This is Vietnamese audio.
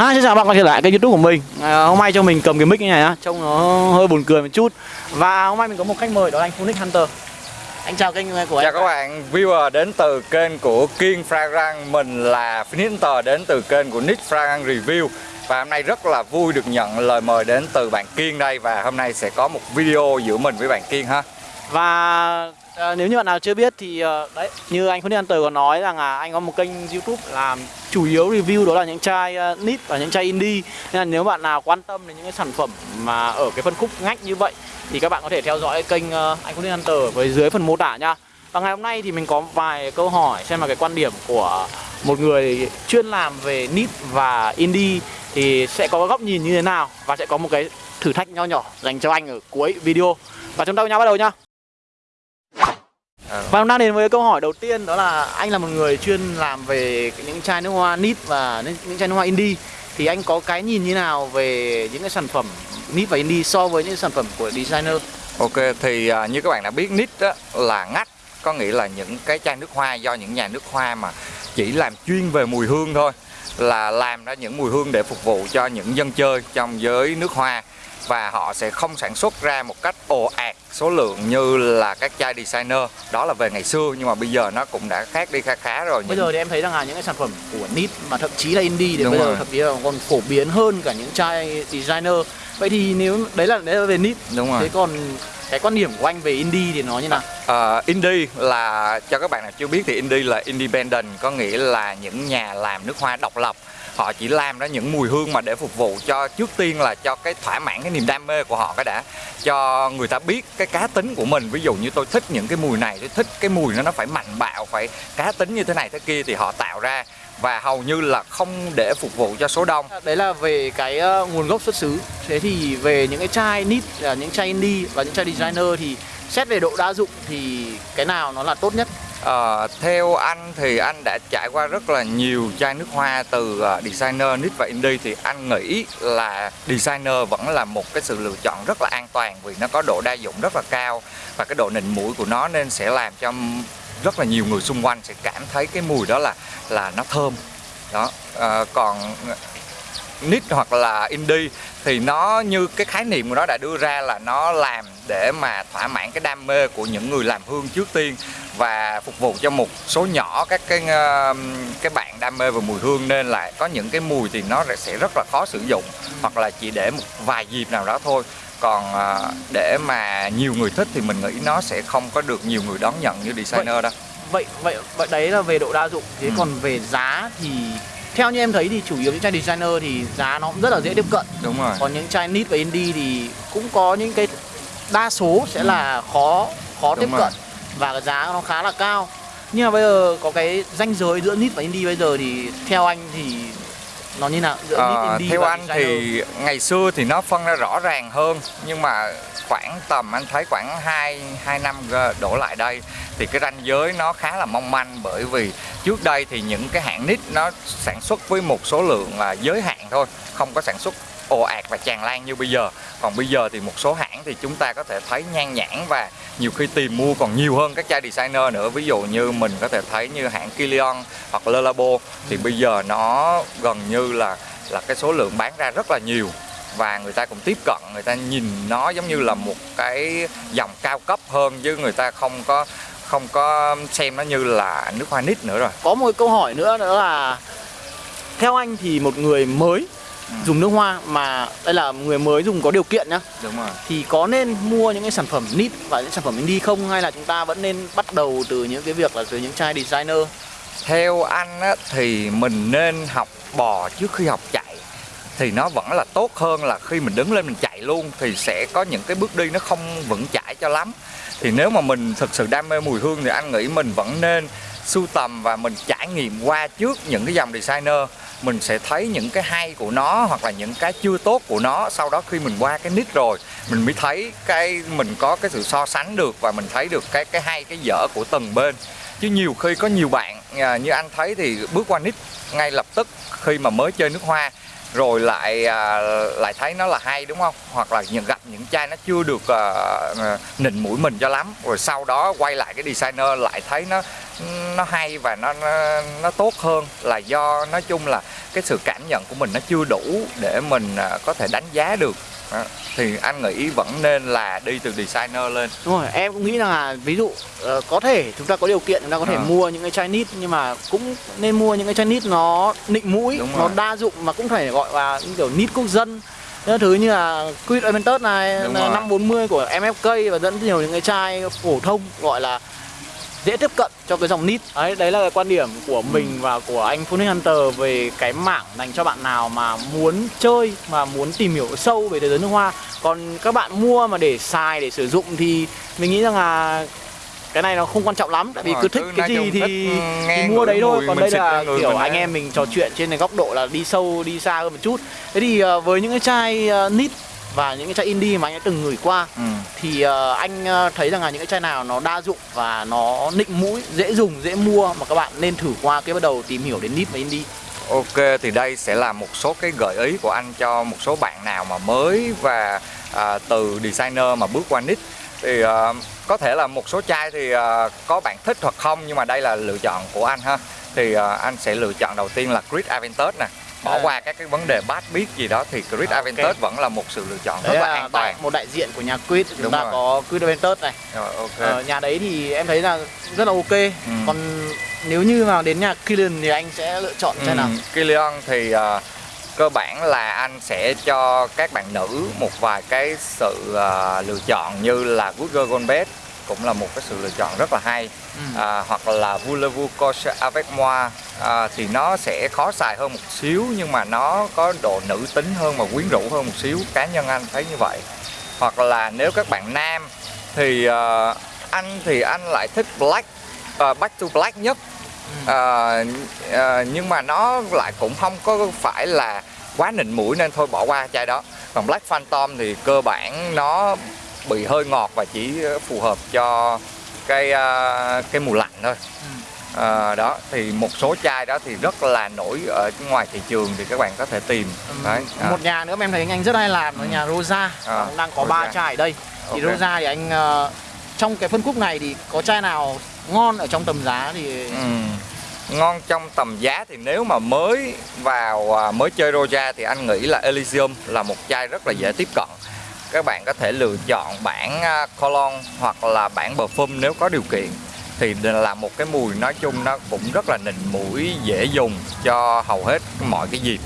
Hi, xin chào bạn quay trở lại kênh youtube của mình. À, Hôm nay cho mình cầm cái mic như này á Trông nó hơi buồn cười một chút. Và hôm nay mình có một khách mời đó là anh Phunix Hunter. Anh chào kênh của anh Chào các bạn viewer đến từ kênh của Kiên Fragrance Mình là Phoenix Hunter đến từ kênh của Nick Fragrance Review. Và hôm nay rất là vui được nhận lời mời đến từ bạn Kiên đây Và hôm nay sẽ có một video giữa mình với bạn Kiên ha. Và à, nếu như bạn nào chưa biết thì ờ, đấy như anh Khuất An Tờ có nói rằng là anh có một kênh youtube làm chủ yếu review đó là những chai ờ, uh, nít và những chai indie. Nên là nếu bạn nào quan tâm đến những cái sản phẩm mà ở cái phân khúc ngách như vậy Thì các bạn có thể theo dõi kênh uh, anh An Hunter với dưới phần mô tả nha. Và ngày hôm nay thì mình có vài câu hỏi xem là cái quan điểm của một người chuyên làm về nít và indie Thì sẽ có góc nhìn như thế nào và sẽ có một cái thử thách nho nhỏ dành cho anh ở cuối video. Và chúng ta cùng nhau bắt đầu nhá và hôm nay đến với câu hỏi đầu tiên đó là anh là một người chuyên làm về những chai nước hoa nít và những chai nước hoa indie. Thì anh có cái nhìn như nào về những cái sản phẩm nít và indie so với những sản phẩm của designer? Ok thì uh, như các bạn đã biết nít đó là ngắt có nghĩa là những cái chai nước hoa do những nhà nước hoa mà chỉ làm chuyên về mùi hương thôi là làm ra những mùi hương để phục vụ cho những dân chơi trong giới nước hoa và họ sẽ không sản xuất ra một cách ồ ạt số lượng như là các chai designer đó là về ngày xưa nhưng mà bây giờ nó cũng đã khác đi khá khá rồi bây giờ thì em thấy rằng là những cái sản phẩm của nít mà thậm chí là indie thì Đúng bây rồi. giờ thậm chí là còn phổ biến hơn cả những chai designer vậy thì nếu đấy là đấy là về nít Đúng rồi. thế còn cái quan điểm của anh về indie thì nó như nào? Uh, indie là cho các bạn nào chưa biết thì indie là independent có nghĩa là những nhà làm nước hoa độc lập. Họ chỉ làm ra những mùi hương mà để phục vụ cho trước tiên là cho cái thỏa mãn cái niềm đam mê của họ cái đã. Cho người ta biết cái cá tính của mình. Ví dụ như tôi thích những cái mùi này tôi thích cái mùi nó nó phải mạnh bạo phải cá tính như thế này thế kia thì họ tạo ra và hầu như là không để phục vụ cho số đông. Đấy là về cái uh, nguồn gốc xuất xứ. Thế thì về những cái chai nít là những chai indie và những chai designer thì xét về độ đa dụng thì cái nào nó là tốt nhất? À, theo anh thì anh đã trải qua rất là nhiều chai nước hoa từ uh, designer, nít và indie thì anh nghĩ là designer vẫn là một cái sự lựa chọn rất là an toàn vì nó có độ đa dụng rất là cao và cái độ nịnh mũi của nó nên sẽ làm cho rất là nhiều người xung quanh sẽ cảm thấy cái mùi đó là là nó thơm. Đó à, còn nít hoặc là indie thì nó như cái khái niệm của nó đã đưa ra là nó làm để mà thỏa mãn cái đam mê của những người làm hương trước tiên và phục vụ cho một số nhỏ các cái ờ, cái bạn đam mê về mùi hương. Nên là có những cái mùi thì nó sẽ rất là khó sử dụng hoặc là chỉ để một vài dịp nào đó thôi còn à, để mà nhiều người thích thì mình nghĩ nó sẽ không có được nhiều người đón nhận như designer vậy, đâu vậy vậy vậy đấy là về độ đa dụng thế ừ. còn về giá thì theo như em thấy thì chủ yếu những chai designer thì giá nó cũng rất là dễ tiếp cận đúng rồi còn những chai nít và indie thì cũng có những cái đa số sẽ ừ. là khó khó đúng tiếp rồi. cận và cái giá nó khá là cao nhưng mà bây giờ có cái ranh giới giữa nít và indie bây giờ thì theo anh thì nó như nào giữa à, theo anh designer? thì ngày xưa thì nó phân ra rõ ràng hơn nhưng mà khoảng tầm anh thấy khoảng 2 2 năm đổ lại đây thì cái ranh giới nó khá là mong manh bởi vì trước đây thì những cái hãng nít nó sản xuất với một số lượng là giới hạn thôi không có sản xuất ồ ạt và tràn lan như bây giờ. Còn bây giờ thì một số hãng thì chúng ta có thể thấy nhan nhãn và nhiều khi tìm mua còn nhiều hơn các chai designer nữa. Ví dụ như mình có thể thấy như hãng Kilian hoặc Le Labo. Thì bây giờ nó gần như là là cái số lượng bán ra rất là nhiều. Và người ta cũng tiếp cận người ta nhìn nó giống như là một cái dòng cao cấp hơn chứ người ta không có không có xem nó như là nước hoa nít nữa rồi. Có một câu hỏi nữa đó là theo anh thì một người mới ừ. Dùng nước hoa mà đây là người mới dùng có điều kiện nhá. Đúng rồi. Thì có nên mua những cái sản phẩm nít và những sản phẩm indie không? Hay là chúng ta vẫn nên bắt đầu từ những cái việc là từ những chai designer? Theo anh á, thì mình nên học bò trước khi học chạy. Thì nó vẫn là tốt hơn là khi mình đứng lên mình chạy luôn thì sẽ có những cái bước đi nó không vững chãi cho lắm. Thì nếu mà mình thực sự đam mê mùi hương thì anh nghĩ mình vẫn nên sưu tầm và mình trải nghiệm qua trước những cái dòng designer mình sẽ thấy những cái hay của nó hoặc là những cái chưa tốt của nó sau đó khi mình qua cái nick rồi. Mình mới thấy cái mình có cái sự so sánh được và mình thấy được cái cái hay cái dở của từng bên. Chứ nhiều khi có nhiều bạn à, như anh thấy thì bước qua nick ngay lập tức khi mà mới chơi nước hoa rồi lại à, lại thấy nó là hay đúng không? Hoặc là những gặp những chai nó chưa được à, à, nịnh mũi mình cho lắm. Rồi sau đó quay lại cái designer lại thấy nó nó hay và nó nó, nó tốt hơn. Là do nói chung là cái sự cảm nhận của mình nó chưa đủ để mình à, có thể đánh giá được. Đó. thì anh nghĩ vẫn nên là đi từ designer lên Đúng rồi, em cũng nghĩ rằng là ví dụ ờ, có thể chúng ta có điều kiện chúng ta có thể Ờ. mua những cái chai nít nhưng mà cũng nên mua những cái chai nít nó nịnh mũi, Đúng nó rồi. đa dụng mà cũng phải gọi là những kiểu nít quốc dân. Những thứ như là Quid Aventus này, rồi. 540 của MFK và dẫn nhiều những cái chai phổ thông gọi là dễ tiếp cận cho cái dòng nít. Đấy đấy là cái quan điểm của mình và của anh Phoenix Hunter về cái mảng dành cho bạn nào mà muốn chơi mà muốn tìm hiểu sâu về thế giới nước hoa. Còn các bạn mua mà để xài để sử dụng thì mình nghĩ rằng là cái này nó không quan trọng lắm. Tại vì Đúng cứ thích cái gì thì, nghe thì mua đấy thôi. Còn đây là kiểu anh em mình trò chuyện trên cái góc độ là đi sâu đi xa hơn một chút. Thế thì ờ, với những cái chai ờ, nít và những cái chai indie mà anh đã từng gửi qua ừ thì ờ, anh ờ, thấy rằng là những cái chai nào nó đa dụng và nó nịnh mũi dễ dùng dễ mua mà các bạn nên thử qua cái bắt đầu tìm hiểu đến nít và indie Ok thì đây sẽ là một số cái gợi ý của anh cho một số bạn nào mà mới và à, từ designer mà bước qua nít thì à, có thể là một số chai thì à, có bạn thích hoặc không nhưng mà đây là lựa chọn của anh ha. Thì à, anh sẽ lựa chọn đầu tiên là Grid Aventus nè bỏ À. qua các cái vấn đề bát biết gì đó thì Grid À. Aventus vẫn là một sự lựa chọn đấy rất là là an đại, toàn một đại diện của nhà Quid chúng Đúng ta rồi. có Quid Aventus này rồi ok Ờ, nhà đấy thì em thấy là rất là ok Ừ. còn nếu như mà đến nhà Killian thì anh sẽ lựa chọn nào Ừ, Killian thì à, cơ bản là anh sẽ cho các bạn nữ một vài cái sự à, lựa chọn như là Good Girl Gone Bad cũng là một cái sự lựa chọn rất là hay. Ừ. à, hoặc là Voulez-vous coucher avec moi à, thì nó sẽ khó xài hơn một xíu nhưng mà nó có độ nữ tính hơn và quyến rũ hơn một xíu. Cá nhân anh thấy như vậy. Hoặc là nếu các bạn nam thì à, anh thì anh lại thích black à, back to black nhất. Ừ. Ờ, ờ, nhưng mà nó lại cũng không có phải là quá nịnh mũi nên thôi bỏ qua chai đó. Còn Black Phantom thì cơ bản nó bị hơi ngọt và chỉ phù hợp cho cái ờ, cái mùa lạnh thôi Ừ. Ờ, đó thì một số chai đó thì rất là nổi ở ngoài thị trường thì các bạn có thể tìm Ừm, đấy à. một nhà nữa em thấy anh rất hay làm là nhà Rosa À, đang có ba Rosa. chai ở đây thì Ok. Rosa thì anh ờ, trong cái phân khúc này thì có chai nào ngon ở trong tầm giá thì Ừm. Ngon trong tầm giá thì nếu mà mới vào à, mới chơi Roja thì anh nghĩ là Elysium là một chai rất là dễ tiếp cận. Các bạn có thể lựa chọn bản à, cologne hoặc là bản perfume nếu có điều kiện. Thì là một cái mùi nói chung nó cũng rất là nịnh mũi, dễ dùng cho hầu hết mọi cái dịp.